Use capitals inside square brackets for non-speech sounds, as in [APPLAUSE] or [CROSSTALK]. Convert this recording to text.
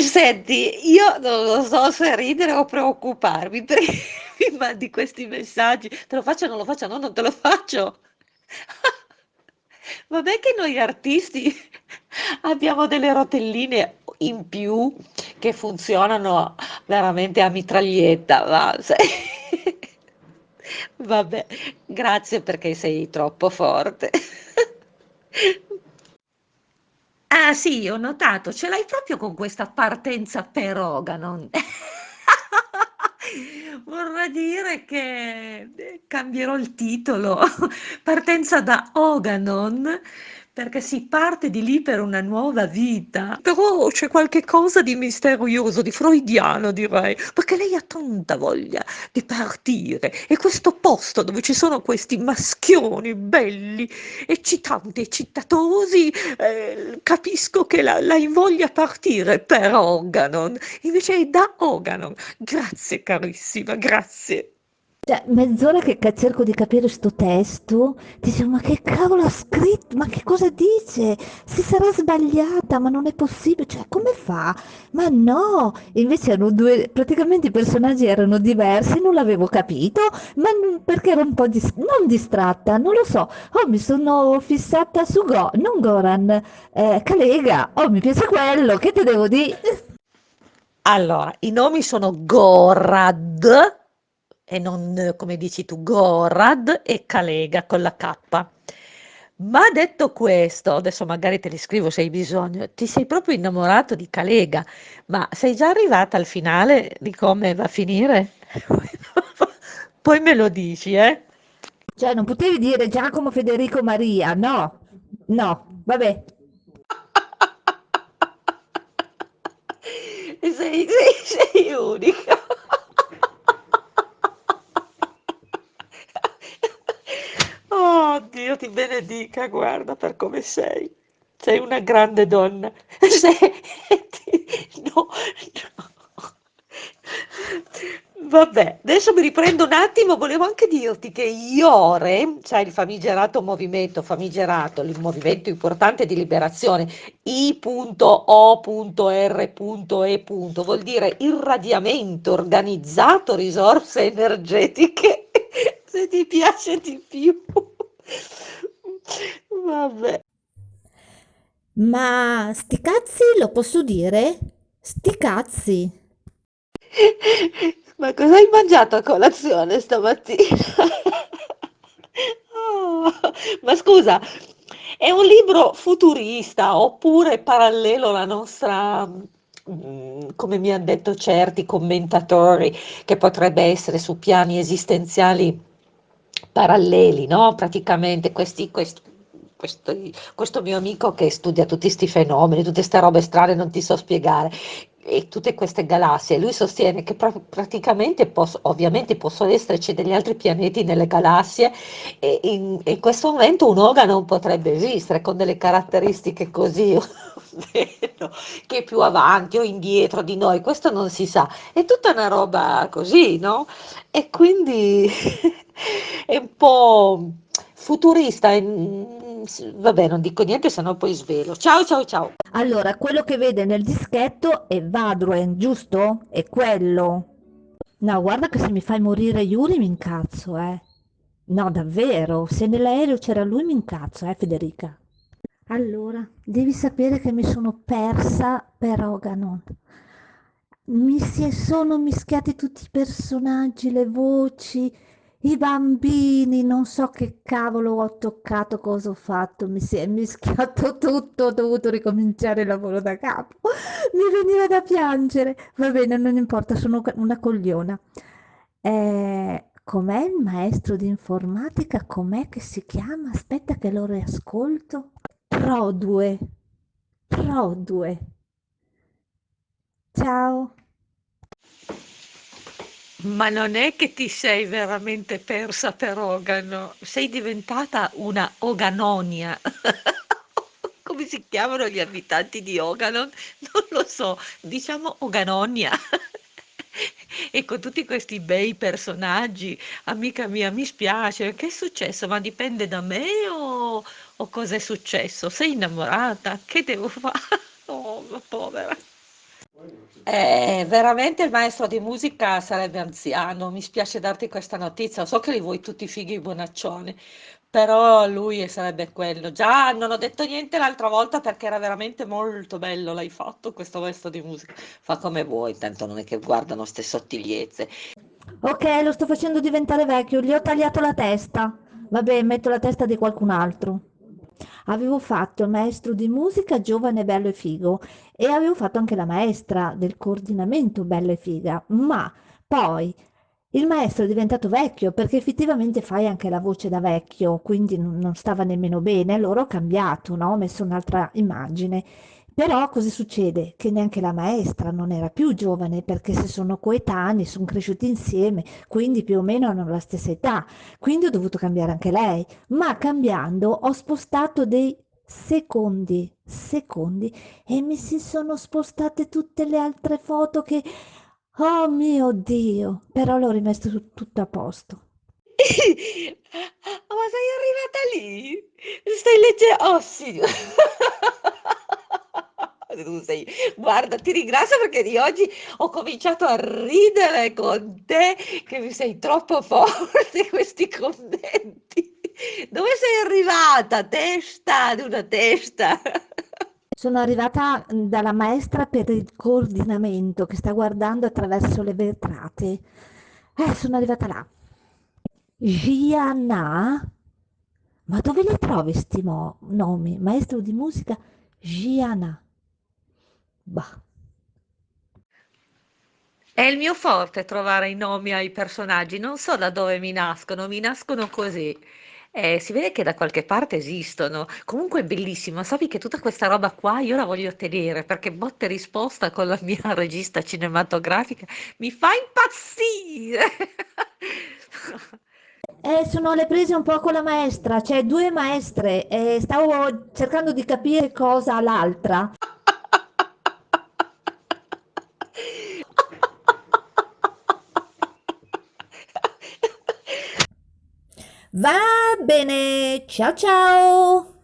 Senti, io non lo so se ridere o preoccuparmi [LAUGHS] perché mi mandi questi messaggi. Te lo faccio o non lo faccio? No, non te lo faccio. [LAUGHS] Vabbè che noi artisti [LAUGHS] abbiamo delle rotelline in più che funzionano veramente a mitraglietta, va. Vabbè, grazie perché sei troppo forte. Ah sì, ho notato, ce l'hai proprio con questa partenza per Oganon. [LAUGHS] Vorrà dire che eh, cambierò il titolo, [LAUGHS] partenza da Oganon, perché si parte di lì per una nuova vita. Però c'è qualche cosa di misterioso, di freudiano direi, perché lei ha tanta voglia di partire e questo posto dove ci sono questi maschioni belli, eccitanti, eccitatosi, eh, capisco che la, la invoglia a partire per Oganon, invece è da Oganon. Grazie carissima, grazie. Cioè, mezz'ora che cerco di capire sto testo, dicevo, ma che cavolo ha scritto? Ma che cosa dice? Si sarà sbagliata, ma non è possibile, cioè, come fa? Ma no! Invece erano due, praticamente i personaggi erano diversi, non l'avevo capito, ma perché ero un po' dis- non distratta, non lo so. Oh, mi sono fissata su Go, non Goran, eh, Calega, oh, mi piace quello, che te devo dire? Allora, i nomi sono Gorad e non come dici tu, Gorad e Calega con la K. Ma detto questo, adesso magari te li scrivo se hai bisogno, ti sei proprio innamorato di Calega, ma sei già arrivata al finale di come va a finire? [LAUGHS] Poi me lo dici, eh? Cioè, non potevi dire Giacomo Federico Maria, no, no, vabbè. [LAUGHS] Sei, sei, sei unica. Oh, Dio ti benedica, guarda per come sei. Sei una grande donna. [LAUGHS] Senti, no, no. Vabbè, adesso mi riprendo un attimo. Volevo anche dirti che Iore, sai, il famigerato movimento, famigerato, il movimento importante di liberazione, I.O.R.E. vuol dire irradiamento organizzato, risorse energetiche. [LAUGHS] Se ti piace di più. Vabbè. Ma sti cazzi lo posso dire? Sti cazzi. [LAUGHS] Ma cosa hai mangiato a colazione stamattina? [LAUGHS] Oh, ma scusa, è un libro futurista oppure parallelo alla nostra, mm, come mi hanno detto certi commentatori, che potrebbe essere su piani esistenziali paralleli, no? Praticamente questi, questi, questi- questo mio amico che studia tutti questi fenomeni, tutte queste robe strane, non ti so spiegare, e tutte queste galassie, lui sostiene che pra- praticamente, poss- ovviamente possono esserci degli altri pianeti nelle galassie e in, in questo momento un organo potrebbe esistere con delle caratteristiche così, ovvero che è più avanti o indietro di noi, questo non si sa, è tutta una roba così, no? E quindi [LAUGHS] è un po' futurista, s- vabbè, non dico niente, se no poi svelo. Ciao, ciao, ciao. Allora, quello che vede nel dischetto è Vadruen, giusto? È quello. No, guarda che se mi fai morire Yuri mi incazzo, eh. No, davvero, se nell'aereo c'era lui mi incazzo, eh, Federica. Allora, devi sapere che mi sono persa per Oganon. Mi si sono mischiati tutti i personaggi, le voci, i bambini, non so che cavolo ho toccato, cosa ho fatto, mi si è mischiato [LAUGHS] tutto, ho dovuto ricominciare il lavoro da capo. Mi veniva da piangere. Va bene, non importa, sono una cogliona. Eh, com'è il maestro di informatica? Com'è che si chiama? Aspetta che lo riascolto. Produe. Produe. Ciao. Ma non è che ti sei veramente persa per Ogano, sei diventata una Oganonia. [LAUGHS] Come si chiamano gli abitanti di Oganon? Non lo so, diciamo Oganonia. E con tutti questi bei personaggi, amica mia, mi spiace, che è successo? Ma dipende da me o, o è successo? Sei innamorata? Che devo fare? [LAUGHS] Oh, ma povera. Eh, veramente il maestro di musica sarebbe anziano, mi spiace darti questa notizia, so che li vuoi tutti fighi e bonaccioni, però lui sarebbe quello. Già non ho detto niente l'altra volta perché era veramente molto bello, l'hai fatto questo maestro di musica. Fa come vuoi, tanto non è che guardano ste sottigliezze. Ok, lo sto facendo diventare vecchio, gli ho tagliato la testa. Vabbè, metto la testa di qualcun altro. Avevo fatto il maestro di musica giovane, bello e figo e avevo fatto anche la maestra del coordinamento bella e figa, ma poi il maestro è diventato vecchio perché effettivamente fai anche la voce da vecchio, quindi non non stava nemmeno bene, allora ho cambiato, no? Ho messo un'altra immagine. Però cosa succede? Che neanche la maestra non era più giovane perché se sono coetanei, sono cresciuti insieme, quindi più o meno hanno la stessa età. Quindi ho dovuto cambiare anche lei, ma cambiando ho spostato dei secondi, secondi e mi si sono spostate tutte le altre foto che, oh mio Dio, però l'ho rimesso tu- tutto a posto. [LAUGHS] Ma sei arrivata lì? Stai leggendo? Oh sì. [LAUGHS] [LAUGHS] Tu sei... Guarda, ti ringrazio perché di oggi ho cominciato a ridere con te, che mi sei troppo [LAUGHS] forte questi commenti. Dove sei arrivata? Testa di una testa. [LAUGHS] Sono arrivata dalla maestra per il coordinamento che sta guardando attraverso le vetrate. Eh, sono arrivata là. Gianna? Ma dove li trovi sti nomi? Maestro di musica Gianna. Bah. È il mio forte trovare i nomi ai personaggi, non so da dove mi nascono, mi nascono così. Eh, si vede che da qualche parte esistono. Comunque è bellissimo, sappi che tutta questa roba qua io la voglio tenere perché botta e risposta con la mia [LAUGHS] regista cinematografica mi fa impazzire. Eh, sono le prese un po' con la maestra, cioè due maestre, e stavo cercando di capire cosa l'altra. Va bene, ciao ciao!